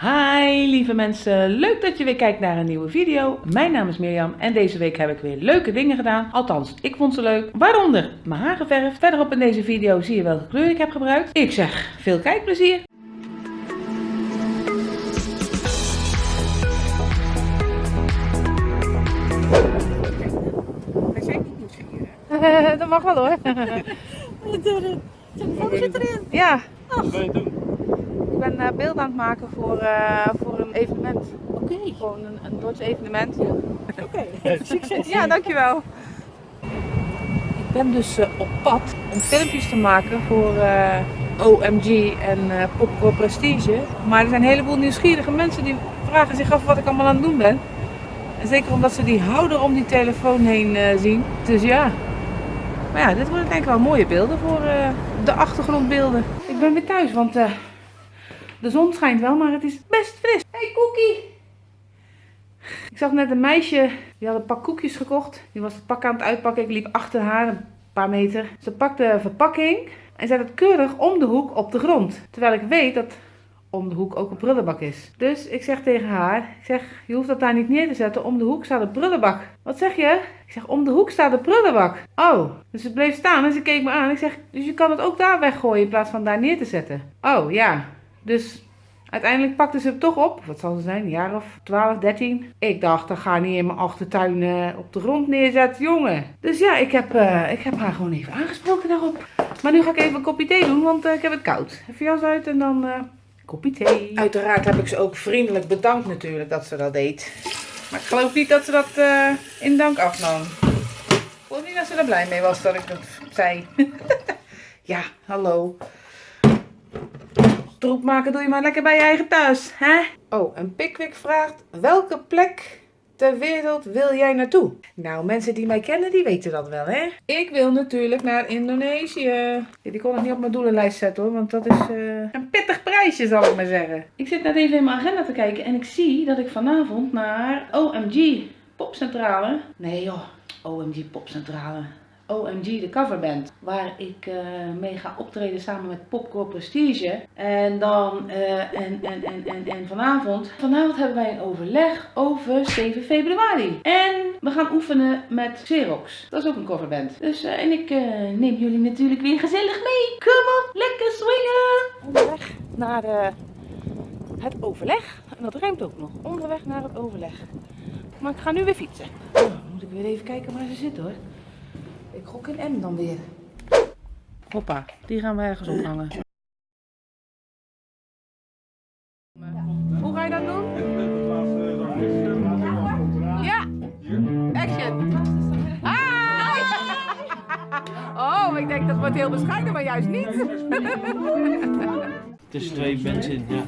Hi lieve mensen, leuk dat je weer kijkt naar een nieuwe video. Mijn naam is Mirjam en deze week heb ik weer leuke dingen gedaan. Althans, ik vond ze leuk. Waaronder mijn haar geverfd. Verderop in deze video zie je welke kleur ik heb gebruikt. Ik zeg veel kijkplezier. Hij zijn niet nieuwsgierig. dat mag wel hoor. Telefoon zit erin. Ja, Wat je doen? Ik ben uh, beeld aan het maken voor, eh, voor een evenement. Oké. Gewoon een, een Dordts evenement. Oké. Succes. Ja, dankjewel. Ik ben dus eh, op pad om filmpjes te maken voor eh, OMG en eh Popcorn Prestige. Maar er zijn een heleboel nieuwsgierige mensen die vragen zich af wat ik allemaal aan het doen ben. En zeker omdat ze die houder om die telefoon heen eh, zien. Dus ja. Maar ja, dit worden denk ik wel mooie beelden voor eh, de achtergrondbeelden. Ik ben weer thuis, want eh, de zon schijnt wel, maar het is best fris. Hey Cookie! Ik zag net een meisje, die had een pak koekjes gekocht. Die was het pak aan het uitpakken. Ik liep achter haar een paar meter. Ze pakte een verpakking en zet het keurig om de hoek op de grond. Terwijl ik weet dat om de hoek ook een prullenbak is. Dus ik zeg tegen haar, ik zeg, je hoeft dat daar niet neer te zetten. Om de hoek staat een prullenbak. Wat zeg je? Ik zeg, om de hoek staat een prullenbak. Oh, dus ze bleef staan en ze keek me aan. Ik zeg, dus je kan het ook daar weggooien in plaats van daar neer te zetten. Oh, ja. Dus Uiteindelijk pakte ze het toch op. Wat zal ze zijn? Een jaar of 12, 13. Ik dacht, dat ga niet in mijn achtertuin eh, op de grond neerzetten, jongen. Dus ja, ik heb, eh, ik heb haar gewoon even aangesproken daarop. Maar nu ga ik even een kopje thee doen, want eh, ik heb het koud. Even jas uit en dan kopje thee. Uiteraard heb ik ze ook vriendelijk bedankt natuurlijk dat ze dat deed. Maar ik geloof niet dat ze dat in dank afnam. Ik geloof niet dat ze er blij mee was dat ik dat zei. ja, hallo. Troep maken doe je maar lekker bij je eigen thuis, hè? Oh, en Pickwick vraagt, welke plek ter wereld wil jij naartoe? Nou, mensen die mij kennen, die weten dat wel, hè? Ik wil natuurlijk naar Indonesië. Die kon ik niet op mijn doelenlijst zetten, hoor, want dat is eh, een pittig prijsje, zal ik maar zeggen. Ik zit net even in mijn agenda te kijken en ik zie dat ik vanavond naar OMG Popcentrale... Nee joh, OMG Popcentrale... OMG, de coverband. Waar ik eh, mee ga optreden samen met Popcorn Prestige. En dan, eh, en, en, en, en, en vanavond. Vanavond hebben wij een overleg over 7 februari. En we gaan oefenen met Xerox. Dat is ook een coverband. Dus, eh, en ik neem jullie natuurlijk weer gezellig mee. Kom op, lekker swingen! Onderweg naar het overleg. En dat ruimt ook nog. Onderweg naar het overleg. Maar ik ga nu weer fietsen. Oh, dan moet ik weer even kijken waar ze zit hoor. Ik gok in M dan weer. Hoppa, die gaan we ergens ophangen. Hoe ga je dat doen? Ja! Action! Hi! Oh, ik denk dat wordt heel bescheiden, maar juist niet. Tussen twee mensen in, ja.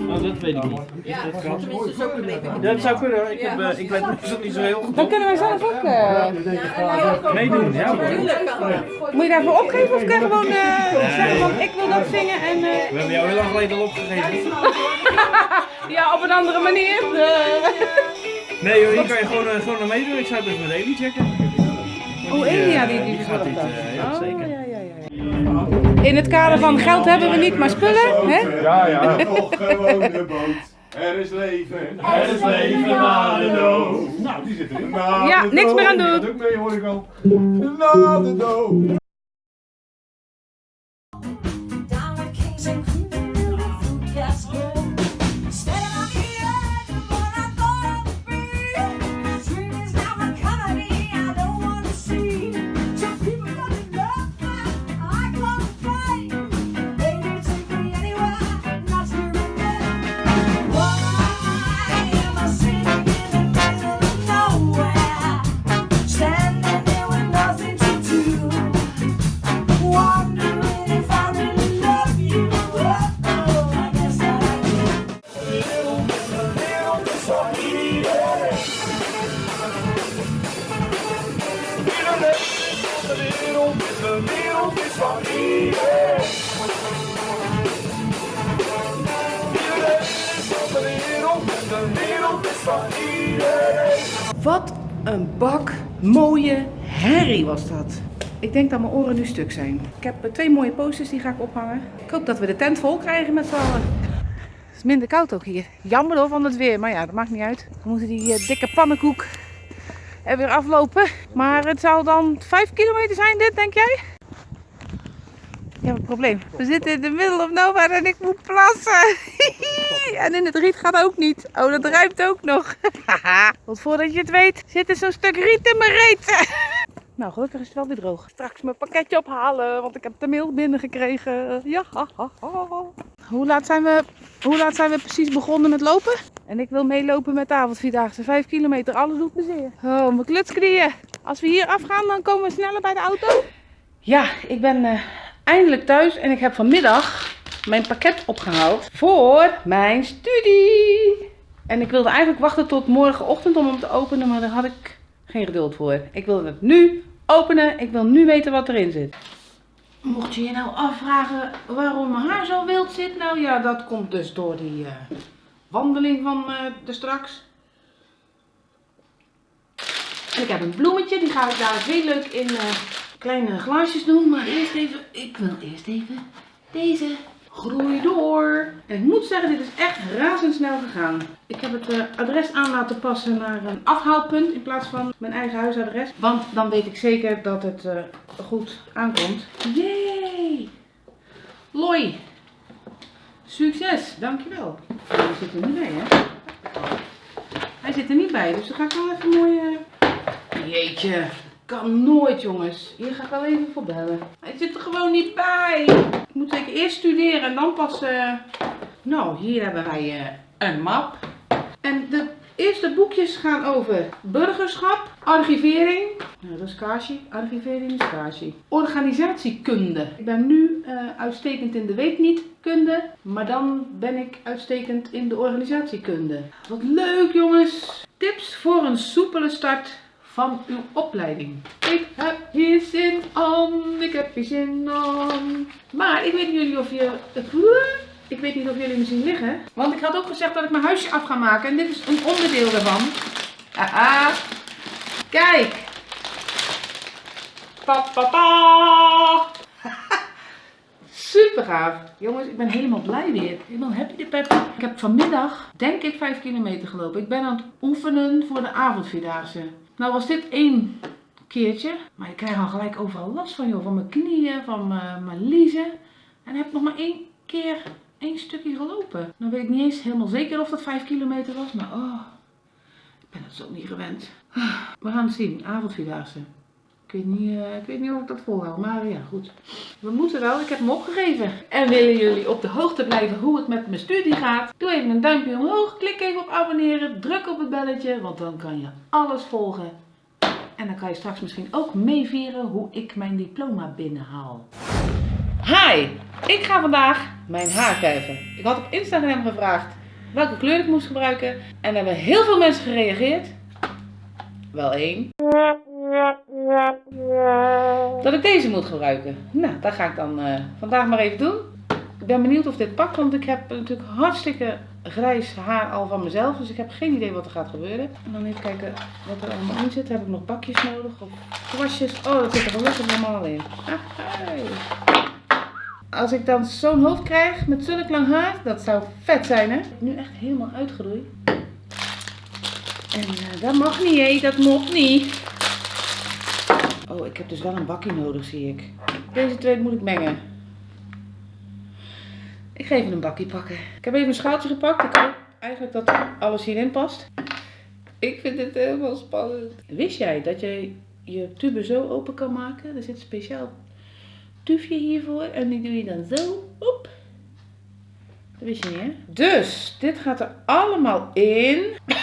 Oh, dat weet ik niet. Ja, dat kan. Dat zou kunnen. Ik, heb, eh, ik weet het niet zo heel goed. Dan kunnen wij zelf ook. eh, Meedoen, ja. moet je daarvoor opgeven of kan je gewoon eh, zeggen van ik wil dat zingen en. eh, We hebben jou heel lang geleden al opgegeven. ja, op een andere manier. Nee joh, hier kan je gewoon, gewoon naar meedoen. Ik zou het even met Eli checken. Oh, Elia die, die, die gaat dit, eh, ja, Oh, zeker. In het kader van geld hebben we niet, maar spullen, hè? Ja, ja. Nog gewoon de boot. Er is leven. Er is leven na de dood. Nou, die zit erin. Ja, niks meer aan doen. Gaat ook mee, hoor ik al. Na de dood. Wat een bak mooie herrie was dat. Ik denk dat mijn oren nu stuk zijn. Ik heb eh, twee mooie posters, die ga ik ophangen. Ik hoop dat we de tent vol krijgen met z'n allen. Het is minder koud ook hier. Jammer hoor van het weer, maar ja, dat maakt niet uit. We moeten die eh, dikke pannenkoek er weer aflopen. Maar het zal dan 5 kilometer zijn dit, denk jij? Ik heb een probleem. We zitten in de middle of nowhere en ik moet plassen. en in het riet gaat ook niet. Oh, dat ruimt ook nog. Want voordat je het weet, zit er zo'n stuk riet in mijn reet. nou, gelukkig is het wel weer droog. Straks mijn pakketje ophalen, want ik heb de mail binnengekregen. Ja. Hoe laat zijn we, hoe laat zijn we precies begonnen met lopen? En ik wil meelopen met de avondvierdaagse. 5 kilometer, alles doet me zeer. Oh, mijn klutsknieën. Als we hier afgaan, dan komen we sneller bij de auto. Ja, ik ben eh, eindelijk thuis en ik heb vanmiddag mijn pakket opgehaald voor mijn studie. En ik wilde eigenlijk wachten tot morgenochtend om hem te openen, maar daar had ik geen geduld voor. Ik wilde het nu openen. Ik wil nu weten wat erin zit. Mocht je je nou afvragen waarom mijn haar zo wild zit, nou ja, dat komt dus door die eh, wandeling van eh de straks. En ik heb een bloemetje, die ga ik daar heel leuk in eh, kleine glaasjes doen. Maar eerst even, ik wil eerst even deze groei door. En ik moet zeggen, dit is echt razendsnel gegaan. Ik heb het eh, adres aan laten passen naar een afhaalpunt in plaats van mijn eigen huisadres. Want dan weet ik zeker dat het eh, goed aankomt. Yay! Loi! Succes, dankjewel. Hij zit er niet bij, hè? Hij zit er niet bij, dus dan ga ik wel even mooi... Jeetje, kan nooit jongens. Hier ga ik wel even voor bellen. Hij zit er gewoon niet bij. Ik moet zeker eerst studeren en dan pas... eh, Nou, hier hebben wij eh, een map. En de eerste boekjes gaan over burgerschap, archivering. Nou, dat is Kashi. Archivering is Kashi. Organisatiekunde. Ik ben nu eh, uitstekend in de weet niet kunde, maar dan ben ik uitstekend in de organisatiekunde. Wat leuk jongens. Tips voor een soepele start van uw opleiding. Ik heb hier zin aan, ik heb hier zin aan. Maar ik weet niet jullie of je... Ik weet niet of jullie me zien liggen. Want ik had ook gezegd dat ik mijn huisje af ga maken. En dit is een onderdeel daarvan. Haha. Kijk. Pa, pa, pa. Super gaaf. Jongens, ik ben helemaal blij weer. Helemaal happy de pep. Ik heb vanmiddag, denk ik, 5 kilometer gelopen. Ik ben aan het oefenen voor de avondvierdaagse. Nou was dit één keertje. Maar ik krijg al gelijk overal last van, joh. Van mijn knieën, van mijn, liezen. En heb nog maar één keer één stukje gelopen. Dan weet ik niet eens helemaal zeker of dat 5 kilometer was. Maar oh, ik ben het zo niet gewend. We gaan het zien. Avondvierdaagse. Ik weet, niet, eh, ik weet niet of ik dat volhoud, maar ja, goed. We moeten wel, ik heb hem opgegeven. En willen jullie op de hoogte blijven hoe het met mijn studie gaat? Doe even een duimpje omhoog, klik even op abonneren, druk op het belletje, want dan kan je alles volgen. En dan kan je straks misschien ook meevieren hoe ik mijn diploma binnenhaal. Hi, ik ga vandaag mijn haar verven. Ik had op Instagram gevraagd welke kleur ik moest gebruiken. En er hebben heel veel mensen gereageerd. Wel één. Dat ik deze moet gebruiken. Nou, dat ga ik dan eh, vandaag maar even doen. Ik ben benieuwd of dit pakt, want ik heb natuurlijk hartstikke grijs haar al van mezelf. Dus ik heb geen idee wat er gaat gebeuren. En dan even kijken wat er allemaal in zit. Heb ik nog bakjes nodig of kwastjes? Oh, dat zit er gelukkig allemaal in. Als ik dan zo'n hoofd krijg met zulk lang haar, dat zou vet zijn hè. Nu echt helemaal uitgeroeid. En eh, dat mag niet hé, dat mocht niet. Oh, ik heb dus wel een bakje nodig zie ik. Deze twee moet ik mengen. Ik ga even een bakje pakken. Ik heb even een schaaltje gepakt. Ik hoop eigenlijk dat alles hierin past. Ik vind dit helemaal spannend. Wist jij dat je je tube zo open kan maken? Er zit een speciaal tufje hiervoor. En die doe je dan zo. Oep. Dat wist je niet hè? Dus, dit gaat er allemaal in.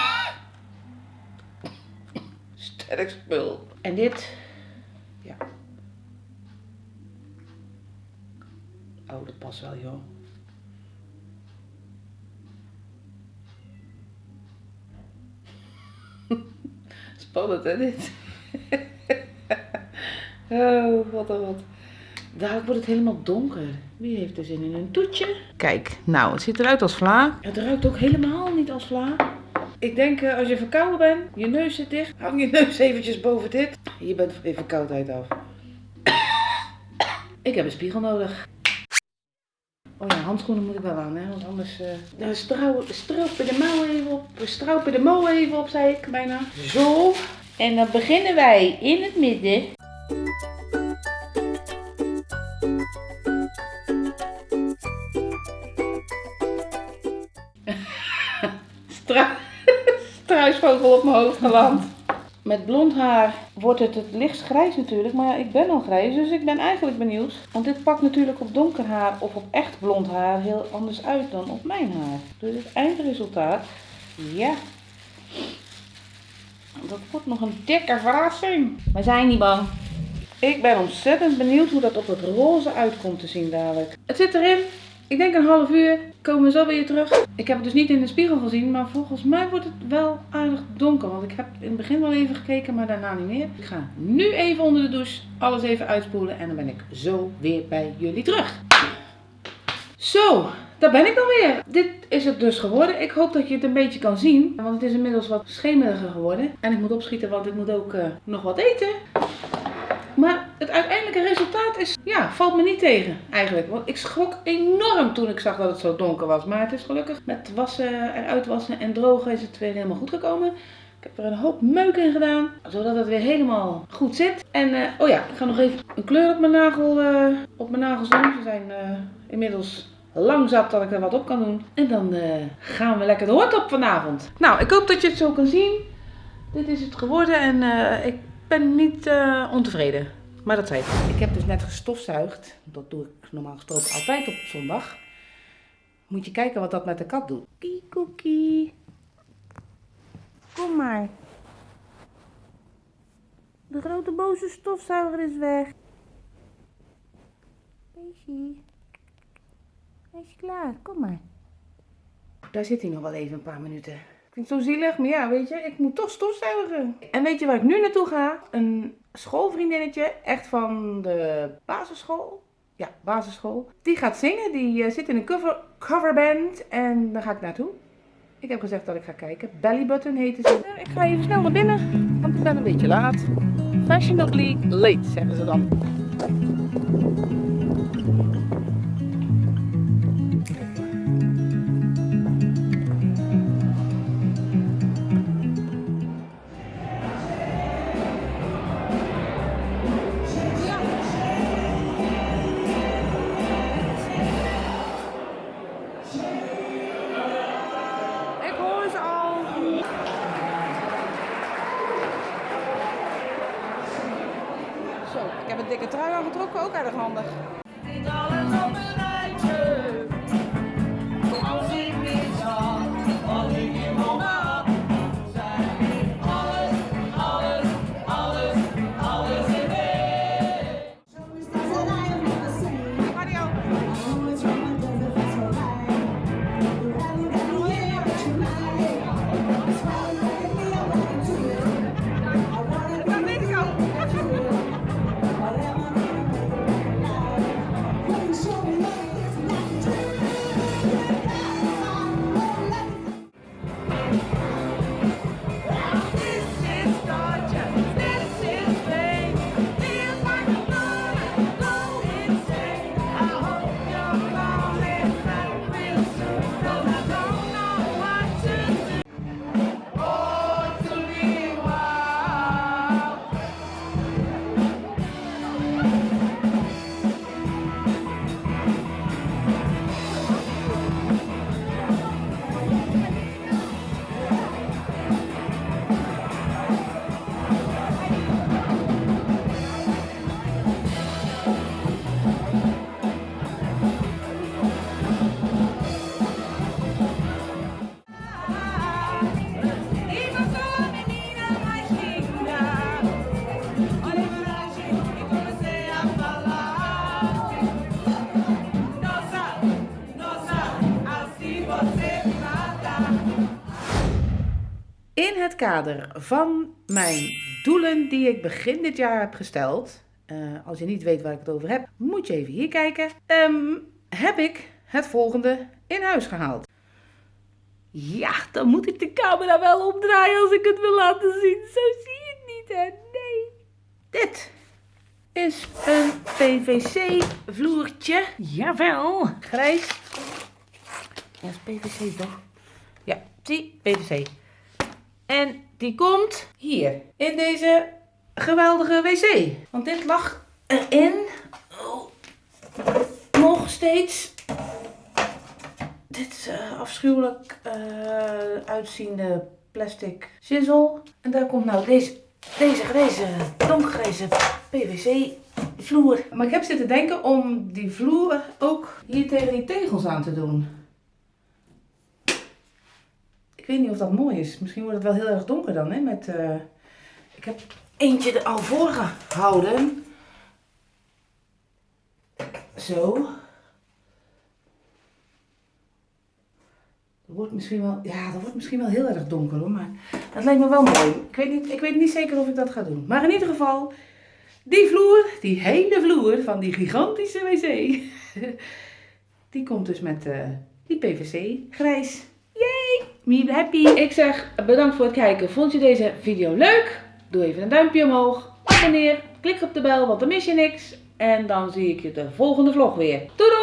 Sterk spul. En dit. Ja. Oh, dat past wel joh. Spannend hè dit? oh, wat een wat. Dadelijk wordt het helemaal donker. Wie heeft er zin in een toetje? Kijk, nou, het ziet eruit als vla. Het ruikt ook helemaal niet als vla. Ik denk, eh, als je verkouden bent, je neus zit dicht, hang je neus eventjes boven dit. Je bent van je verkoudheid af. Ik heb een spiegel nodig. Oh ja, handschoenen moet ik wel aan, hè? Want anders. eh dan strouw, stropen de mouw even op. Stropen de mouw even op, zei ik bijna. Zo. En dan beginnen wij in het midden. Struisvogel op mijn hoofd geland. Met blond haar wordt het het lichtst grijs natuurlijk. Maar ja, ik ben al grijs, dus ik ben eigenlijk benieuwd. Want dit pakt natuurlijk op donker haar of op echt blond haar heel anders uit dan op mijn haar. Dus het eindresultaat, ja. Dat wordt nog een dikke verrassing. Maar zijn niet bang. Ik ben ontzettend benieuwd hoe dat op het roze uitkomt te zien dadelijk. Het zit erin. Ik denk een half uur. Komen we zo weer terug. Ik heb het dus niet in de spiegel gezien, maar volgens mij wordt het wel aardig donker. Want ik heb in het begin wel even gekeken, maar daarna niet meer. Ik ga nu even onder de douche alles even uitspoelen en dan ben ik zo weer bij jullie terug. Zo, daar ben ik dan weer. Dit is het dus geworden. Ik hoop dat je het een beetje kan zien. Want het is inmiddels wat schemeriger geworden. En ik moet opschieten, want ik moet ook eh, nog wat eten. Maar het uiteindelijke resultaat is, ja, valt me niet tegen eigenlijk. Want ik schrok enorm toen ik zag dat het zo donker was. Maar het is gelukkig met wassen en uitwassen en drogen is het weer helemaal goed gekomen. Ik heb er een hoop meuk in gedaan, zodat het weer helemaal goed zit. En, eh, oh ja, ik ga nog even een kleur op mijn, nagel, eh, op mijn nagels doen. Ze zijn eh, inmiddels lang zat dat ik er wat op kan doen. En dan gaan we lekker de hort op vanavond. Nou, ik hoop dat je het zo kan zien. Dit is het geworden en ik ben niet eh, ontevreden. Maar dat zei ik. Ik heb dus net gestofzuigd. Dat doe ik normaal gesproken altijd op zondag. Moet je kijken wat dat met de kat doet. Kie cookie. Kom maar. De grote boze stofzuiger is weg. Beestje. Hij is klaar. Kom maar. Daar zit hij nog wel even een paar minuten. Klinkt zo zielig, maar ja, weet je, ik moet toch stofzuigen. En weet je waar ik nu naartoe ga? Een schoolvriendinnetje, echt van de basisschool. Ja, basisschool. Die gaat zingen, die eh, zit in een cover, coverband en daar ga ik naartoe. Ik heb gezegd dat ik ga kijken. Bellybutton heette ze. Ik ga even snel naar binnen, want ik ben een beetje laat. Fashionably late, zeggen ze dan. Ook erg handig. Kader van mijn doelen die ik begin dit jaar heb gesteld, eh, als je niet weet waar ik het over heb, moet je even hier kijken, ehm, heb ik het volgende in huis gehaald. Ja, dan moet ik de camera wel omdraaien als ik het wil laten zien. Zo zie je het niet, hè? Nee. Dit is een PVC vloertje. Jawel. Grijs. Ja, is PVC toch? Ja, zie, PVC. En die komt hier, in deze geweldige wc. Want dit lag erin. Oh. Nog steeds. Dit eh, afschuwelijk eh, uitziende plastic shizzle. En daar komt nou deze, deze grijze, donkergrijze PVC vloer. Maar ik heb zitten denken om die vloer ook hier tegen die tegels aan te doen. Ik weet niet of dat mooi is. Misschien wordt het wel heel erg donker dan, hè? Met, eh, Ik heb eentje er al voor gehouden. Zo. Dat wordt misschien wel, ja, dat wordt misschien wel heel erg donker hoor, maar dat lijkt me wel mooi. Ik weet, niet, ik weet niet zeker of ik dat ga doen. Maar in ieder geval, die vloer, die hele vloer van die gigantische wc, die komt dus met eh, die PVC grijs. Me happy! Ik zeg bedankt voor het kijken. Vond je deze video leuk? Doe even een duimpje omhoog. Abonneer. Klik op de bel, want dan mis je niks. En dan zie ik je de volgende vlog weer. Doei doei!